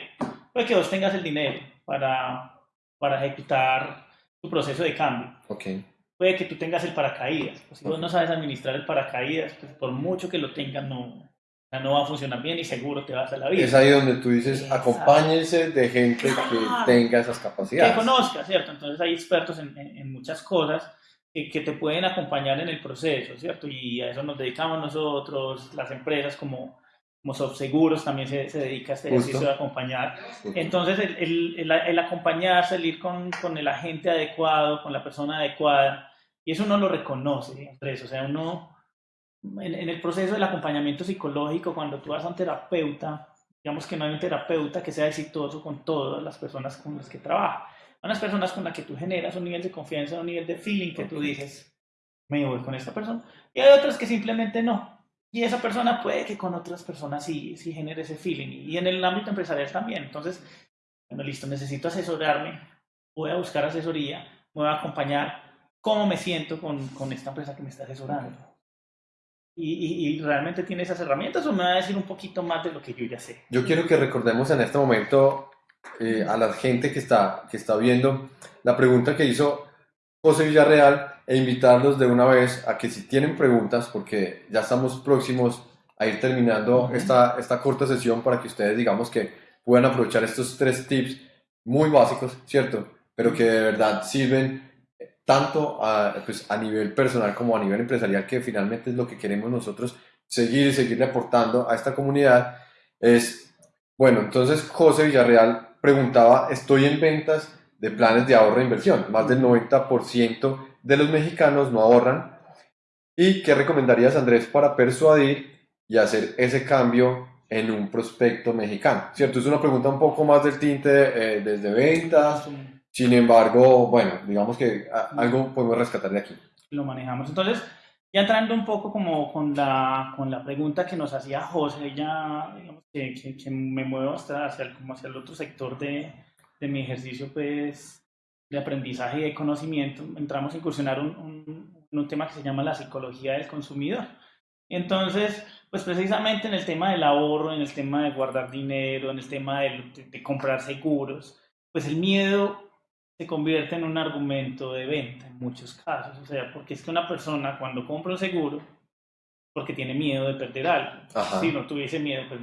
Puede que vos tengas el dinero para, para ejecutar tu proceso de cambio. Okay. Puede que tú tengas el paracaídas. Pues si vos no sabes administrar el paracaídas, pues por mucho que lo tengas, no, no va a funcionar bien y seguro te vas a la vida. Es ahí donde tú dices, acompáñense de gente que tenga esas capacidades. Que conozca, ¿cierto? Entonces hay expertos en, en, muchas cosas que, que, te pueden acompañar en el proceso, ¿cierto? Y a eso nos dedicamos nosotros, las empresas como como Seguros también se, se, dedica a este ejercicio de acompañar. Entonces, el, el, el, el ir con, con, el agente adecuado, con la persona adecuada, y eso uno lo reconoce, Andrés. O sea, uno, en, en, el proceso del acompañamiento psicológico, cuando tú vas a un terapeuta, digamos que no hay un terapeuta que sea exitoso con todas las personas con las que trabaja. Hay unas personas con las que tú generas un nivel de confianza, un nivel de feeling que tú dices, me voy con esta persona. Y hay otras que simplemente no. Y esa persona puede que con otras personas sí, sí genere ese feeling. Y en el ámbito empresarial también. Entonces, bueno, listo, necesito asesorarme, voy a buscar asesoría, me voy a acompañar, cómo me siento con, con esta empresa que me está asesorando. Y, y, realmente tiene esas herramientas o me va a decir un poquito más de lo que yo ya sé? Yo quiero que recordemos en este momento eh, a la gente que está, que está viendo la pregunta que hizo José Villarreal e invitarlos de una vez a que si tienen preguntas, porque ya estamos próximos a ir terminando esta, esta corta sesión para que ustedes digamos que puedan aprovechar estos tres tips muy básicos, ¿cierto? Pero que de verdad sirven tanto a, pues, a nivel personal como a nivel empresarial, que finalmente es lo que queremos nosotros seguir y seguir aportando a esta comunidad. Es, bueno, entonces José Villarreal preguntaba, estoy en ventas de planes de ahorro e inversión, más del 90% de los mexicanos no ahorran. ¿Y qué recomendarías, Andrés, para persuadir y hacer ese cambio en un prospecto mexicano? ¿Cierto? Es una pregunta un poco más del tinte eh, desde ventas. Sin embargo, bueno, digamos que algo podemos rescatar de aquí. Lo manejamos. Entonces, ya entrando un poco como con la, con la pregunta que nos hacía José, ya digamos que, que, me muevo hasta hacia, como hacia el otro sector de, de mi ejercicio, pues de aprendizaje y de conocimiento, entramos a incursionar un, un, tema que se llama la psicología del consumidor. Entonces, pues precisamente en el tema del ahorro, en el tema de guardar dinero, en el tema de, de, comprar seguros, pues el miedo se convierte en un argumento de venta en muchos casos. O sea, porque es que una persona cuando compra un seguro, porque tiene miedo de perder algo. Si no tuviese miedo, pues,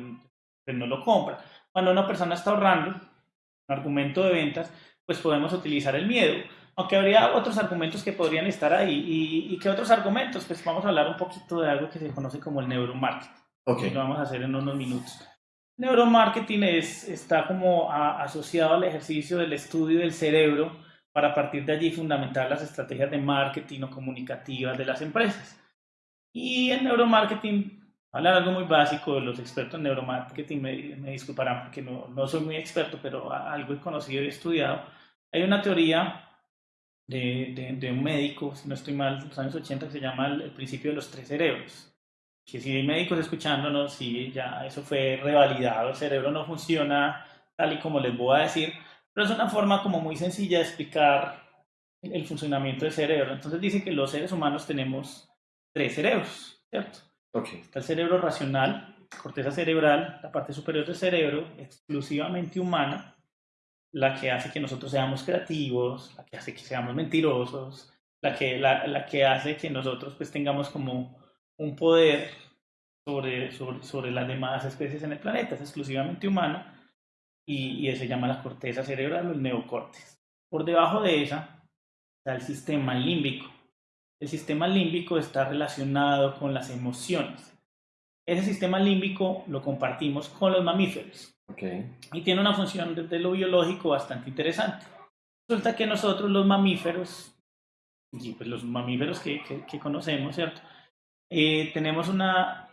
pues, no lo compra. Cuando una persona está ahorrando, un argumento de ventas, pues podemos utilizar el miedo. Aunque habría otros argumentos que podrían estar ahí. ¿Y, y qué otros argumentos? Pues vamos a hablar un poquito de algo que se conoce como el neuromarketing. Okay. Lo vamos a hacer en unos minutos. Neuromarketing es, está como asociado al ejercicio del estudio del cerebro para a partir de allí fundamentar las estrategias de marketing o comunicativas de las empresas. Y en neuromarketing, hablar algo muy básico, los expertos en neuromarketing me, me disculparán porque no, no, soy muy experto, pero algo he conocido y estudiado. Hay una teoría de, de, de un médico, si no estoy mal, en los años 80, que se llama el, el principio de los tres cerebros que si hay médicos escuchándonos, sí, ya eso fue revalidado, el cerebro no funciona tal y como les voy a decir, pero es una forma como muy sencilla de explicar el funcionamiento del cerebro. Entonces dice que los seres humanos tenemos tres cerebros, ¿cierto? Okay. Está el cerebro racional, corteza cerebral, la parte superior del cerebro, exclusivamente humana, la que hace que nosotros seamos creativos, la que hace que seamos mentirosos, la que, la, la que hace que nosotros pues tengamos como un poder sobre, sobre, sobre, las demás especies en el planeta, es exclusivamente humana y, y se llama la corteza cerebral o el neocórtex. Por debajo de esa está el sistema límbico. El sistema límbico está relacionado con las emociones. Ese sistema límbico lo compartimos con los mamíferos okay. y tiene una función desde lo biológico bastante interesante. Resulta que nosotros los mamíferos, y pues los mamíferos que, que, que conocemos, ¿cierto? Eh, tenemos una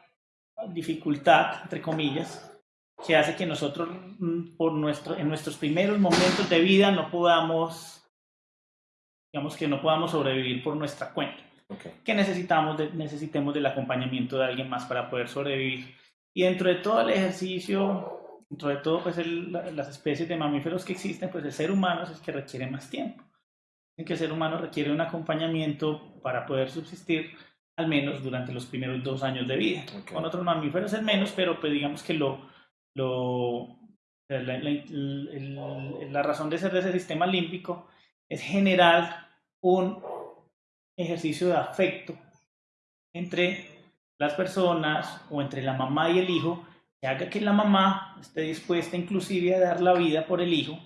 dificultad, entre comillas, que hace que nosotros mm, por nuestro, en nuestros primeros momentos de vida no podamos, digamos que no podamos sobrevivir por nuestra cuenta. Okay. Que necesitamos de, necesitemos del acompañamiento de alguien más para poder sobrevivir. Y dentro de todo el ejercicio, dentro de todo pues el, las especies de mamíferos que existen, pues el ser humano es el que requiere más tiempo. En que el ser humano requiere un acompañamiento para poder subsistir al menos durante los primeros dos años de vida. Okay. Con otros mamíferos es menos, pero pues digamos que lo, lo, la, la, la, la, razón de ser de ese sistema límbico es generar un ejercicio de afecto entre las personas o entre la mamá y el hijo que haga que la mamá esté dispuesta inclusive a dar la vida por el hijo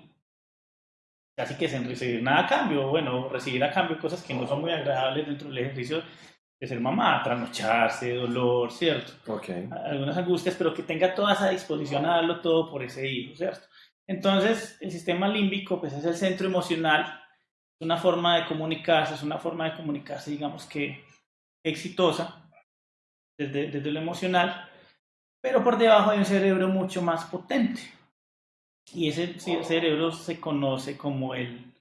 casi que sin recibir nada a cambio, bueno, recibir a cambio cosas que no son muy agradables dentro del ejercicio de ser mamá, trasnocharse, dolor, ¿cierto? Okay. Algunas angustias, pero que tenga toda esa disposición a darlo todo por ese hijo, ¿cierto? Entonces, el sistema límbico, pues es el centro emocional, es una forma de comunicarse, es una forma de comunicarse, digamos que exitosa, desde, desde lo emocional, pero por debajo hay un cerebro mucho más potente. Y ese cerebro se conoce como el,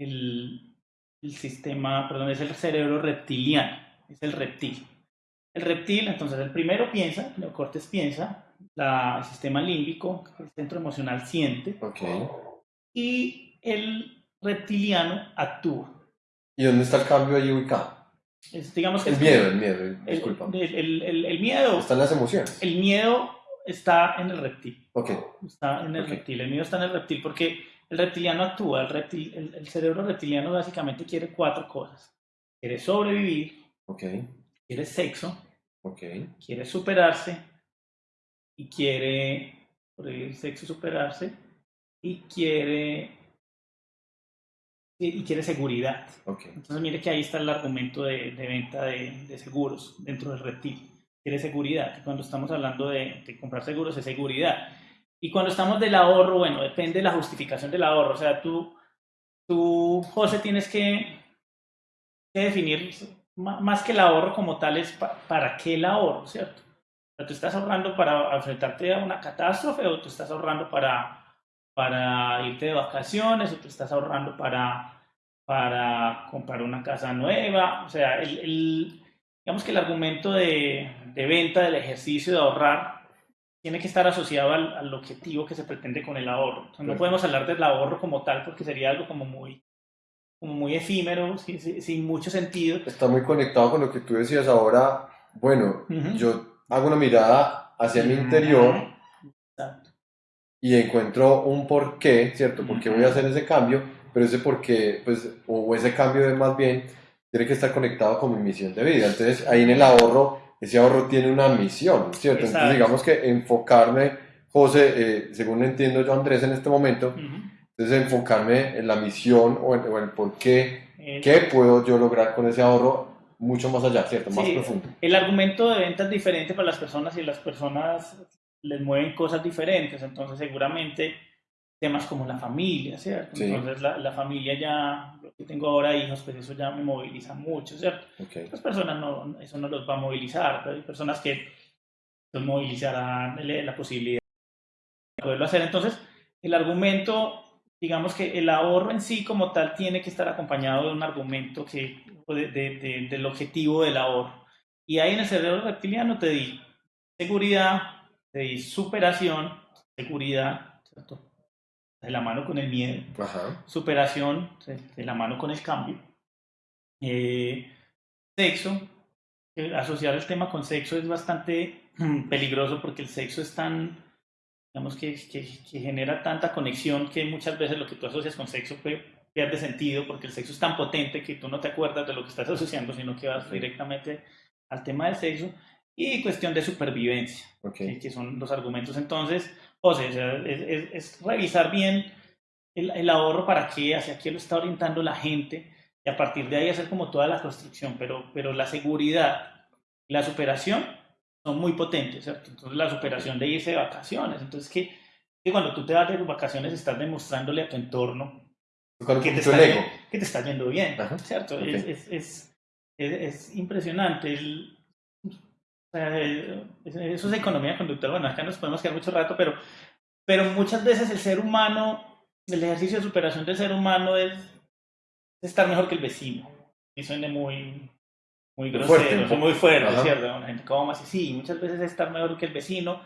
el, el sistema, perdón, es el cerebro reptiliano es el reptil. El reptil, entonces, el primero piensa, neocortes piensa, la, el sistema límbico, el centro emocional siente, okay. y el reptiliano actúa. ¿Y dónde está el cambio ahí ubicado? Es, digamos que el es miedo, el miedo, disculpa. El, el, el, el, miedo. Están las emociones. El miedo está en el reptil. Okay. Está en el Okay. reptil. El miedo está en el reptil porque el reptiliano actúa. El, reptil, el, el cerebro reptiliano básicamente quiere cuatro cosas: quiere sobrevivir, Okay. quiere sexo, Okay. quiere superarse y quiere sobrevivir sexo superarse y quiere y quiere seguridad. Okay. Entonces mire que ahí está el argumento de, de venta de, de, seguros dentro del reptil. Quiere seguridad, que cuando estamos hablando de, de, comprar seguros es seguridad. Y cuando estamos del ahorro, bueno, depende de la justificación del ahorro. O sea, tú, tú José, tienes que, que definir más que el ahorro como tal es pa para qué el ahorro, ¿cierto? Tú estás ahorrando para enfrentarte a una catástrofe o tú estás ahorrando para, para irte de vacaciones o tú estás ahorrando para, para comprar una casa nueva. O sea, el, el digamos que el argumento de, de, venta del ejercicio de ahorrar tiene que estar asociado al, al objetivo que se pretende con el ahorro. No podemos hablar del ahorro como tal porque sería algo como muy como muy efímero, sin, sin, mucho sentido. Está muy conectado con lo que tú decías ahora. Bueno, uh -huh. yo hago una mirada hacia uh -huh. mi interior Exacto. y encuentro un porqué, ¿cierto? ¿Por qué voy a hacer ese cambio? Pero ese porqué, pues, o ese cambio de más bien, tiene que estar conectado con mi misión de vida. Entonces, ahí en el ahorro, ese ahorro tiene una misión, ¿cierto? Exacto. Entonces, digamos que enfocarme, José, eh, según entiendo yo, Andrés, en este momento, uh -huh entonces, enfocarme en la misión o en, o en el por qué, eh, qué puedo yo lograr con ese ahorro mucho más allá, ¿cierto? Más sí, profundo. El argumento de venta es diferente para las personas y las personas les mueven cosas diferentes. Entonces, seguramente temas como la familia, ¿cierto? Entonces la, la, familia ya, yo tengo ahora hijos, pues eso ya me moviliza mucho, ¿cierto? Las personas no, eso no los va a movilizar, pero hay personas que los movilizarán la posibilidad de poderlo hacer. Entonces, el argumento, digamos que el ahorro en sí como tal tiene que estar acompañado de un argumento que, de, de, del objetivo del ahorro. Y ahí en el cerebro reptiliano te di seguridad, te di superación, seguridad, ¿cierto? de la mano con el miedo, superación de la mano con el cambio, eh, sexo, asociar el tema con sexo es bastante peligroso porque el sexo es tan, digamos que, que, genera tanta conexión que muchas veces lo que tú asocias con sexo pierde sentido porque el sexo es tan potente que tú no te acuerdas de lo que estás asociando, sino que vas directamente al tema del sexo. Y cuestión de supervivencia, que son los argumentos. Entonces, o sea, es, es, revisar bien el, el, ahorro para qué, hacia qué lo está orientando la gente y a partir de ahí hacer como toda la construcción, pero, pero la seguridad la superación son muy potentes, ¿cierto? Entonces la superación de irse de vacaciones, entonces que, que cuando tú te vas de vacaciones estás demostrándole a tu entorno que te, está, que te está yendo bien, ¿cierto? Es, es, es, impresionante. El, eso es economía conductual. Bueno, acá nos podemos quedar mucho rato, pero, pero muchas veces el ser humano, el ejercicio de superación del ser humano es estar mejor que el vecino. Y suena muy, muy grosero, fuerte, muy fuerte, ¿cierto? La gente como así, sí, muchas veces es estar mejor que el vecino.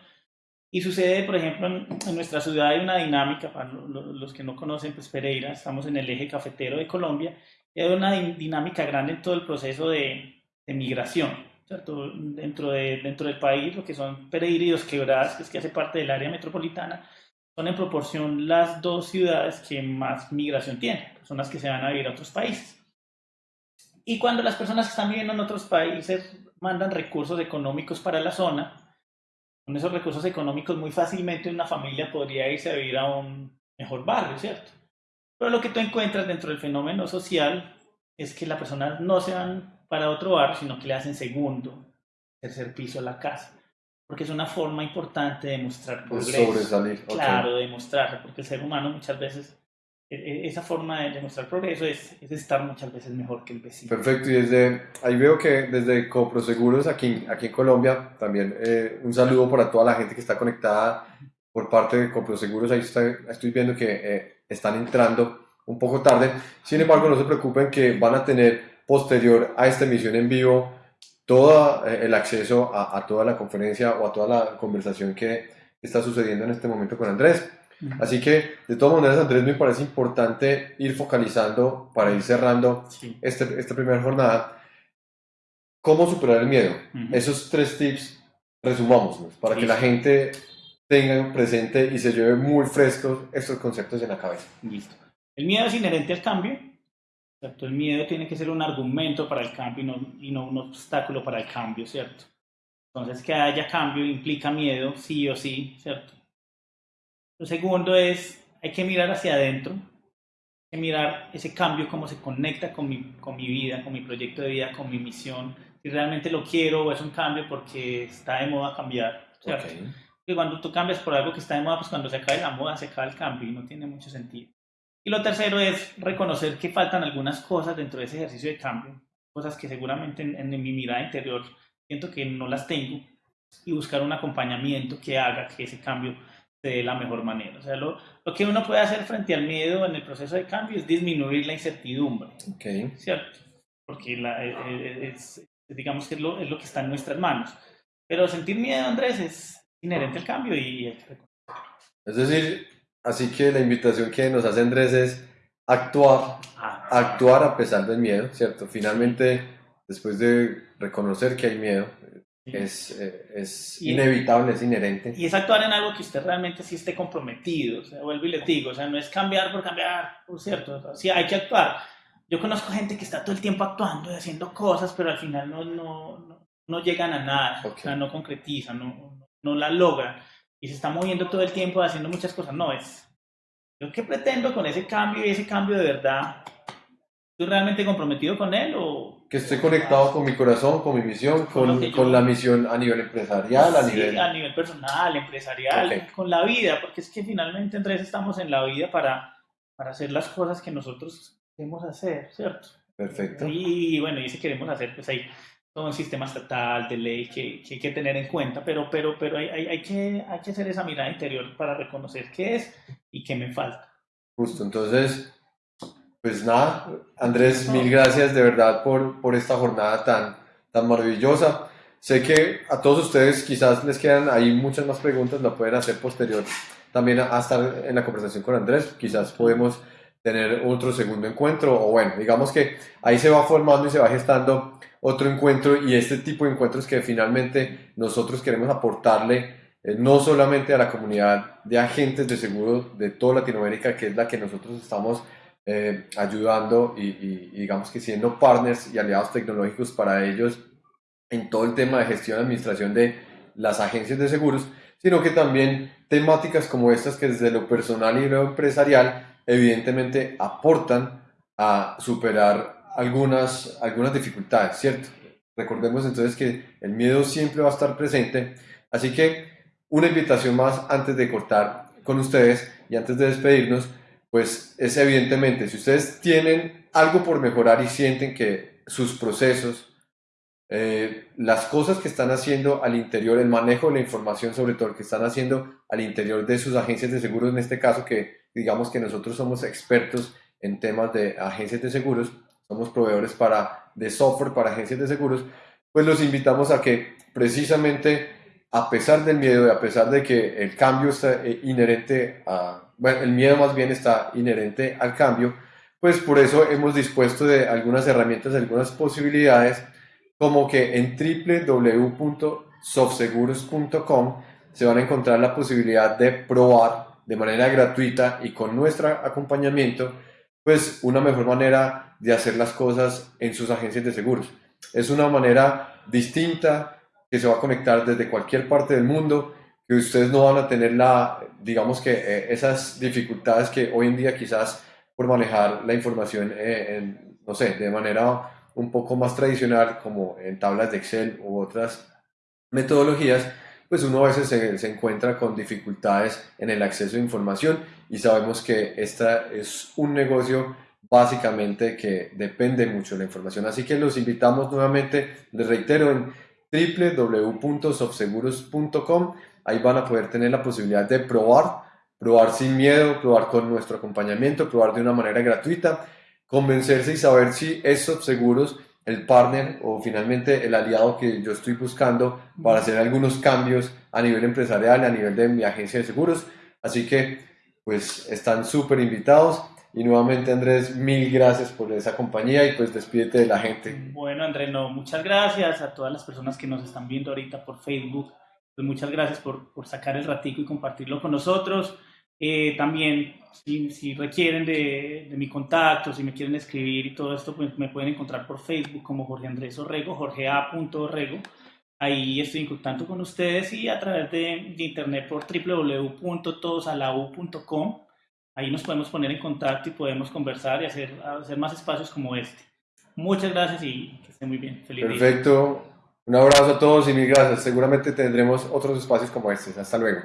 Y sucede, por ejemplo, en, nuestra ciudad hay una dinámica, para los que no conocen, pues Pereira, estamos en el eje cafetero de Colombia, y hay una dinámica grande en todo el proceso de, de migración Dentro, de, dentro del país, lo que son Pereira y Dos Quebradas, que es que hace parte del área metropolitana, son en proporción las dos ciudades que más migración tienen, personas que se van a vivir a otros países. Y cuando las personas que están viviendo en otros países mandan recursos económicos para la zona, con esos recursos económicos muy fácilmente una familia podría irse a vivir a un mejor barrio, ¿cierto? Pero lo que tú encuentras dentro del fenómeno social es que las personas no se van para otro barrio, sino que le hacen segundo, tercer piso a la casa. Porque es una forma importante de mostrar progreso. sobresalir. Claro, de mostrar, porque el ser humano muchas veces, esa forma de demostrar progreso es, es, estar muchas veces mejor que el vecino. Perfecto, y desde ahí veo que desde Coproseguros aquí, aquí en Colombia, también eh, un saludo para toda la gente que está conectada por parte de Coproseguros, ahí estoy viendo que eh, están entrando un poco tarde, sin embargo no se preocupen que van a tener posterior a esta emisión en vivo todo eh, el acceso a, toda la conferencia o a toda la conversación que está sucediendo en este momento con Andrés. Así que, de todas maneras, Andrés, me parece importante ir focalizando para ir cerrando este, esta primera jornada. ¿Cómo superar el miedo? Esos tres tips, resumamos para que la gente tenga presente y se lleve muy frescos estos conceptos en la cabeza. Listo. El miedo es inherente al cambio, el miedo tiene que ser un argumento para el cambio y no, y no un obstáculo para el cambio, ¿cierto? Entonces, que haya cambio implica miedo, sí o sí, ¿cierto? Lo segundo es, hay que mirar hacia adentro, hay que mirar ese cambio, cómo se conecta con mi, con mi vida, con mi proyecto de vida, con mi misión, si realmente lo quiero o es un cambio porque está de moda cambiar, ¿cierto? Okay. cuando tú cambias por algo que está de moda, pues cuando se acabe la moda, se acaba el cambio y no tiene mucho sentido. Y lo tercero es reconocer que faltan algunas cosas dentro de ese ejercicio de cambio, cosas que seguramente en, mi mirada interior siento que no las tengo, y buscar un acompañamiento que haga que ese cambio de la mejor manera. O sea, lo, lo, que uno puede hacer frente al miedo en el proceso de cambio es disminuir la incertidumbre. Okay. ¿Cierto? Porque la, eh, eh, es, digamos que es lo, es lo, que está en nuestras manos. Pero sentir miedo, Andrés, es inherente al cambio y Es decir, Así que la invitación que nos hace Andrés es actuar, ah, actuar a pesar del miedo, ¿cierto? Finalmente, después de reconocer que hay miedo, es, eh, es inevitable, es inherente. Y es actuar en algo que usted realmente sí esté comprometido, o sea, vuelvo y le digo, o sea, no es cambiar por cambiar, por cierto, sí hay que actuar. Yo conozco gente que está todo el tiempo actuando y haciendo cosas, pero al final no, no, no, llegan a nada, o sea, no concretizan, no, no la logran y se está moviendo todo el tiempo haciendo muchas cosas. No, es yo qué pretendo con ese cambio y ese cambio de verdad. ¿Estoy realmente comprometido con él o, que estoy conectado con mi corazón, con mi misión, con, con la misión a nivel empresarial, a sí, nivel... a nivel personal, empresarial, con la vida, porque es que finalmente Andrés estamos en la vida para, para hacer las cosas que nosotros queremos hacer, ¿cierto? Perfecto. Y bueno, y si queremos hacer, pues hay todo un sistema estatal de ley que, que hay que tener en cuenta, pero, pero, pero hay, hay, hay que, hay que hacer esa mirada interior para reconocer qué es y qué me falta. Justo, entonces, pues nada, Andrés, mil gracias de verdad por, por esta jornada tan, tan maravillosa. Sé que a todos ustedes quizás les quedan ahí muchas más preguntas, lo pueden hacer posterior también a, a estar en la conversación con Andrés. Quizás podemos tener otro segundo encuentro o bueno, digamos que ahí se va formando y se va gestando otro encuentro y este tipo de encuentros que finalmente nosotros queremos aportarle eh, no solamente a la comunidad de agentes de seguro de toda Latinoamérica, que es la que nosotros estamos eh, ayudando y, y- y digamos que siendo partners y aliados tecnológicos para ellos en todo el tema de gestión y administración de las agencias de seguros, sino que también temáticas como estas que desde lo personal y lo empresarial evidentemente aportan a superar algunas, algunas dificultades, ¿cierto? Recordemos entonces que el miedo siempre va a estar presente, así que una invitación más antes de cortar con ustedes y antes de despedirnos, pues es evidentemente, si ustedes tienen algo por mejorar y sienten que sus procesos, eh, las cosas que están haciendo al interior, el manejo de la información, sobre todo el que están haciendo al interior de sus agencias de seguros, en este caso que digamos que nosotros somos expertos en temas de agencias de seguros, somos proveedores para, de software para agencias de seguros, pues los invitamos a que precisamente a pesar del miedo y a pesar de que el cambio está eh, inherente a, bueno, el miedo más bien está inherente al cambio, pues por eso hemos dispuesto de algunas herramientas, algunas posibilidades, como que en www.softseguros.com se van a encontrar la posibilidad de probar de manera gratuita y con nuestro acompañamiento, pues una mejor manera de hacer las cosas en sus agencias de seguros. Es una manera distinta que se va a conectar desde cualquier parte del mundo, que ustedes no van a tener la, digamos que eh, esas dificultades que hoy en día quizás por manejar la información, eh, en, no sé, de manera un poco más tradicional, como en tablas de Excel u otras metodologías, pues uno a veces se, se encuentra con dificultades en el acceso a información y sabemos que esta es un negocio básicamente que depende mucho de la información. Así que los invitamos nuevamente, les reitero, en www.softseguros.com. Ahí van a poder tener la posibilidad de probar, probar sin miedo, probar con nuestro acompañamiento, probar de una manera gratuita, convencerse y saber si es Softseguros el partner o finalmente el aliado que yo estoy buscando para hacer algunos cambios a nivel empresarial, a nivel de mi agencia de seguros. Así que pues están súper invitados. Y nuevamente Andrés, mil gracias por esa compañía y pues despídete de la gente. Bueno, Andrés, no, muchas gracias a todas las personas que nos están viendo ahorita por Facebook. Pues muchas gracias por, por sacar el ratico y compartirlo con nosotros. Eh, también, si, si requieren de, de, mi contacto, si me quieren escribir y todo esto, pues me pueden encontrar por Facebook como Jorge Andrés Orrego, Jorge. Orrego. Ahí estoy en contacto con ustedes y a través de, de internet por www.todosalau.com. Ahí nos podemos poner en contacto y podemos conversar y hacer, hacer más espacios como este. Muchas gracias y que estén muy bien. Feliz Perfecto. Un abrazo a todos y mil gracias. Seguramente tendremos otros espacios como este. Hasta luego.